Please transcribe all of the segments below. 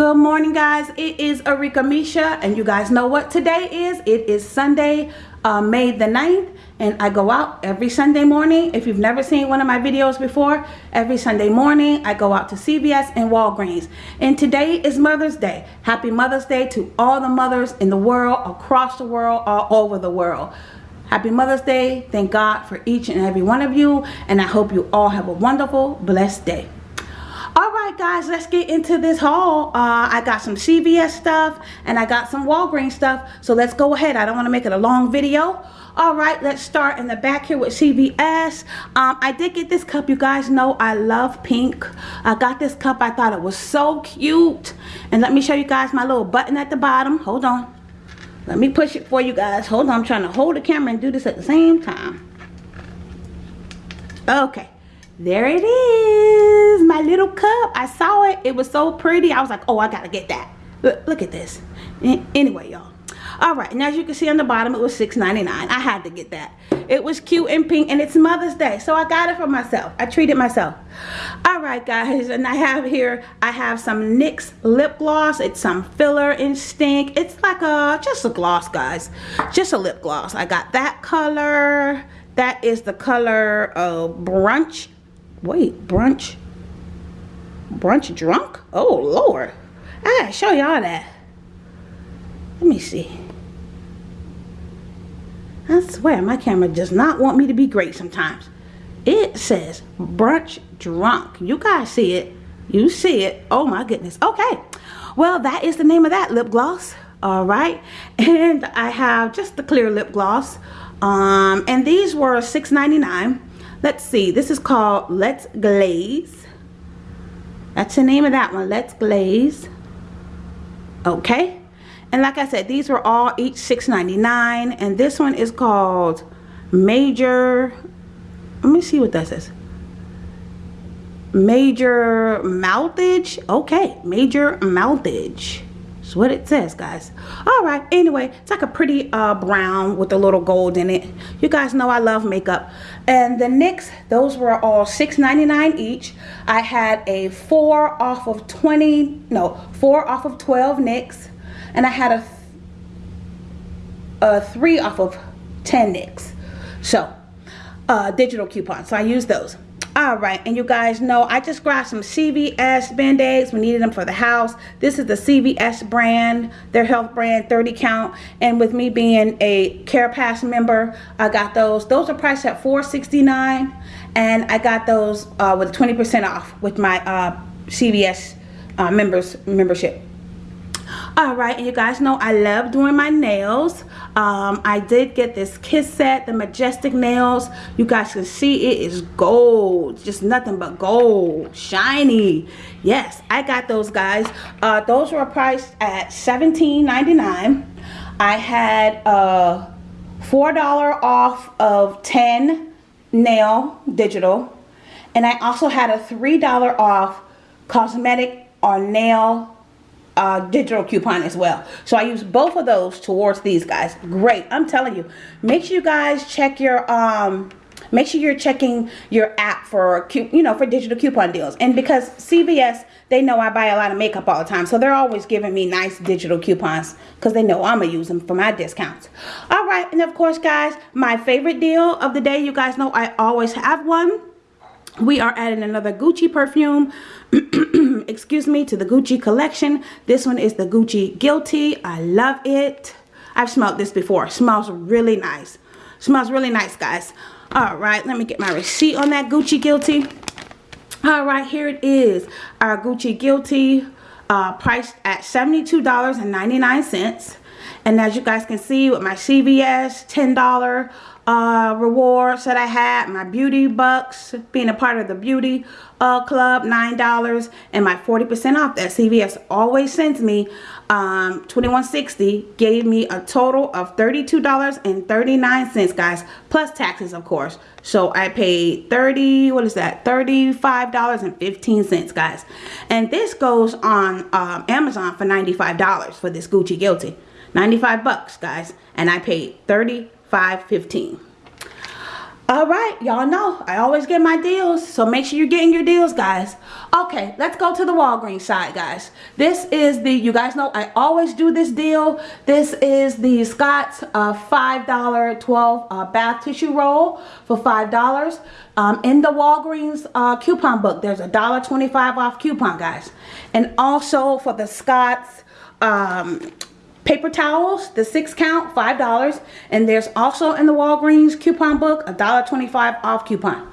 Good morning guys. It is Arika Misha and you guys know what today is. It is Sunday, uh, May the 9th and I go out every Sunday morning. If you've never seen one of my videos before, every Sunday morning I go out to CVS and Walgreens. And today is Mother's Day. Happy Mother's Day to all the mothers in the world, across the world, all over the world. Happy Mother's Day. Thank God for each and every one of you. And I hope you all have a wonderful, blessed day right guys let's get into this haul. Uh, i got some cvs stuff and i got some walgreens stuff so let's go ahead. I don't want to make it a long video. All right let's start in the back here with cvs um, i did get this cup you guys know i love pink. I got this cup i thought it was so cute. And let me show you guys my little button at the bottom. Hold on. Let me push it for you guys. Hold on i'm trying to hold the camera and do this at the same time. Okay there it is my little cup. I saw it. It was so pretty. I was like oh i gotta get that. Look, look at this. Anyway y'all. All right and as you can see on the bottom it was $6.99 i had to get that. It was cute and pink and it's mother's day so i got it for myself. I treated myself. All right guys and i have here i have some nyx lip gloss. It's some filler instinct it's like a just a gloss guys. Just a lip gloss. I got that color. That is the color of brunch. Wait, brunch? Brunch drunk? Oh, Lord. I gotta show y'all that. Let me see. I swear, my camera does not want me to be great sometimes. It says brunch drunk. You guys see it. You see it. Oh my goodness. Okay. Well, that is the name of that lip gloss. All right. And I have just the clear lip gloss. Um, and these were $6.99 let's see this is called let's glaze that's the name of that one. Let's glaze. Okay? And like I said these were all each $6.99 and this one is called major let me see what that says. Major mouthage? Okay major mouthage what it says, guys. All right. Anyway, it's like a pretty uh, brown with a little gold in it. You guys know I love makeup. And the NYX, those were all $6.99 each. I had a 4 off of 20, no, 4 off of 12 NYX. And I had a, a 3 off of 10 NYX. So, uh, digital coupons. So I used those all right and you guys know i just grabbed some cvs band-aids. We needed them for the house. This is the cvs brand their health brand 30 count. And with me being a care pass member i got those. Those are priced at 4.69 and i got those uh, with 20 percent off with my uh, cvs uh, members membership all right and you guys know i love doing my nails. Um, i did get this kiss set the majestic nails. You guys can see it is gold just nothing but gold shiny. Yes i got those guys. Uh, those were priced at $17.99 i had uh four dollar off of 10 nail digital and i also had a three dollar off cosmetic or nail uh, digital coupon as well. So I use both of those towards these guys. Great. I'm telling you. Make sure you guys check your um make sure you're checking your app for you know for digital coupon deals and because CVS they know I buy a lot of makeup all the time so they're always giving me nice digital coupons because they know I'm gonna use them for my discounts all right and of course guys my favorite deal of the day you guys know I always have one we are adding another Gucci perfume excuse me, to the Gucci collection. This one is the Gucci Guilty. I love it. I've smelled this before. smells really nice. smells really nice, guys. All right, let me get my receipt on that Gucci Guilty. All right, here it is. Our Gucci Guilty uh, priced at $72.99. And as you guys can see with my CVS $10 uh, rewards that I had, my beauty bucks, being a part of the beauty uh, club, $9, and my 40% off that CVS always sends me um, 2160 gave me a total of $32.39 guys plus taxes of course. So I paid 30 what is that? $35.15 guys. And this goes on um, Amazon for $95 for this Gucci Guilty 95 bucks guys and I paid 35.15 All right, y'all know I always get my deals, so make sure you're getting your deals, guys. Okay, let's go to the Walgreens side, guys. This is the, you guys know I always do this deal. This is the Scott's uh, $5 12 uh, bath tissue roll for $5. Um, in the Walgreens uh, coupon book, there's a $1.25 off coupon, guys. And also for the Scott's um, paper towels the six count five dollars. And there's also in the Walgreens coupon book a dollar 25 off coupon.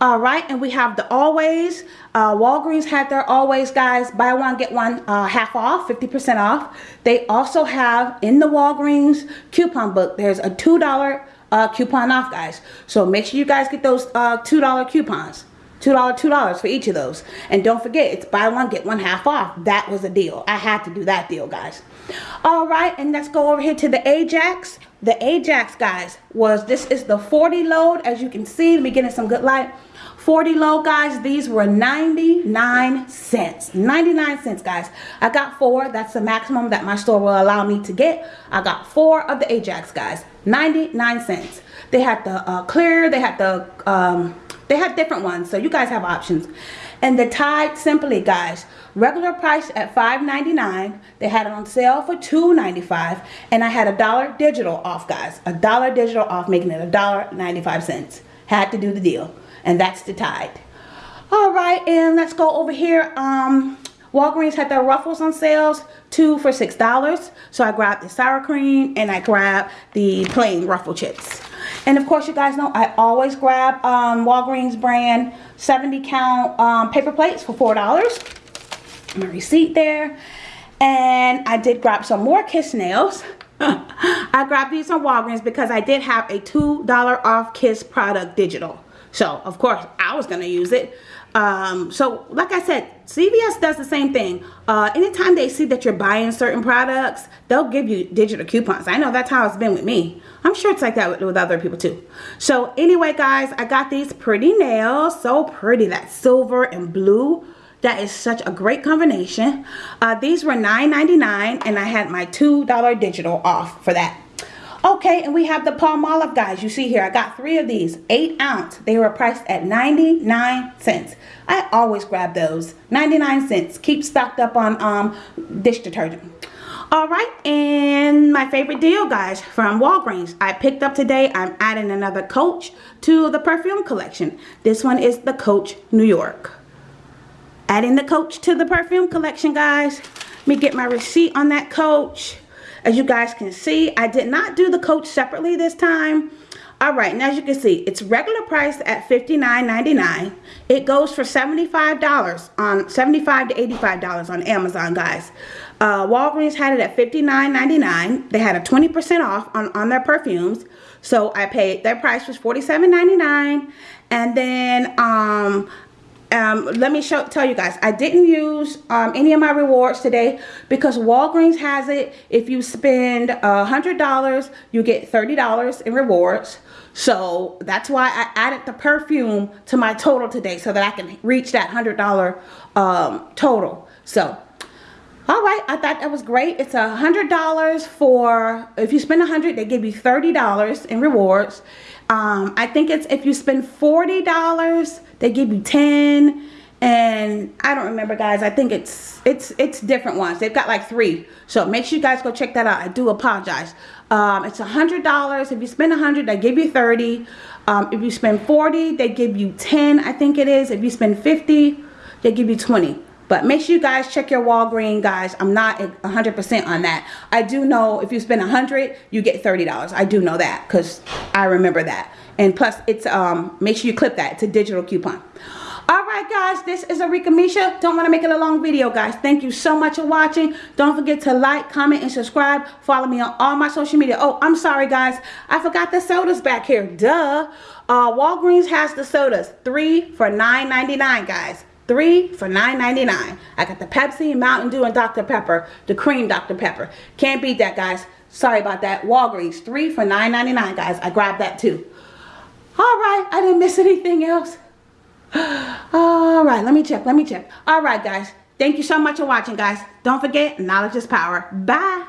All right and we have the always. Uh, Walgreens had their always guys. Buy one get one uh, half off 50% off. They also have in the Walgreens coupon book there's a two dollar uh, coupon off guys. So make sure you guys get those uh, two dollar coupons Two dollar, two dollars for each of those. And don't forget, it's buy one, get one half off. That was a deal. I had to do that deal, guys. All right, and let's go over here to the Ajax. The Ajax, guys, was this is the 40 load. As you can see, let me get in some good light. 40 load, guys. These were 99 cents. 99 cents, guys. I got four. That's the maximum that my store will allow me to get. I got four of the Ajax, guys. 99 cents. They had the uh, clear. They had the... Um, they have different ones, so you guys have options. And the Tide Simply, guys, regular price at $5.99. They had it on sale for $2.95. And I had a dollar digital off, guys. A dollar digital off, making it a dollar 95 cents. Had to do the deal. And that's the Tide. All right, and let's go over here. Um, Walgreens had their Ruffles on sales, two for $6. So I grabbed the sour cream and I grabbed the plain Ruffle chips. And of course, you guys know I always grab um, Walgreens brand 70 count um, paper plates for $4. My receipt there. And I did grab some more Kiss nails. I grabbed these on Walgreens because I did have a $2 off Kiss product digital. So, of course, I was going to use it. Um, so, like I said, CVS does the same thing. Uh, anytime they see that you're buying certain products, they'll give you digital coupons. I know that's how it's been with me. I'm sure it's like that with, with other people too. So anyway, guys, I got these pretty nails. So pretty. That silver and blue. That is such a great combination. Uh, these were $9.99 and I had my $2 digital off for that. Okay, and we have the Palmolive guys. You see here, I got three of these, eight ounce. They were priced at 99 cents. I always grab those, 99 cents. Keep stocked up on um, dish detergent. All right, and my favorite deal, guys, from Walgreens. I picked up today, I'm adding another Coach to the perfume collection. This one is the Coach New York. Adding the Coach to the perfume collection, guys. Let me get my receipt on that Coach. As you guys can see, I did not do the coach separately this time. All right, and as you can see, it's regular price at $59.99. It goes for $75 on 75 to $85 on Amazon, guys. Uh, Walgreens had it at $59.99. They had a 20% off on, on their perfumes. So I paid, their price was $47.99. And then um, um, let me show tell you guys I didn't use um, any of my rewards today because Walgreens has it. If you spend a hundred dollars you get thirty dollars in rewards. So that's why I added the perfume to my total today so that I can reach that hundred dollar um, total. So all right i thought that was great. It's a hundred dollars for if you spend a hundred they give you thirty dollars in rewards. Um, i think it's if you spend forty dollars they give you 10 and I don't remember guys. I think it's it's it's different ones. They've got like three. So make sure you guys go check that out. I do apologize. Um, it's a hundred dollars. If you spend a hundred they give you 30 um, if you spend 40 they give you 10 I think it is. If you spend 50 they give you 20 but make sure you guys check your Walgreens, guys. I'm not 100% on that. I do know if you spend 100 you get $30. I do know that because I remember that. And plus, it's um make sure you clip that. It's a digital coupon. Alright guys, this is Arika Misha. Don't want to make it a long video guys. Thank you so much for watching. Don't forget to like, comment, and subscribe. Follow me on all my social media. Oh, I'm sorry guys. I forgot the sodas back here. Duh. Uh, Walgreens has the sodas. Three for $9.99 guys. Three for $9.99. I got the Pepsi, Mountain Dew, and Dr. Pepper. The cream Dr. Pepper. Can't beat that guys. Sorry about that. Walgreens. Three for $9.99 guys. I grabbed that too. Alright, I didn't miss anything else. Alright, let me check, let me check. Alright guys, thank you so much for watching guys. Don't forget, knowledge is power. Bye.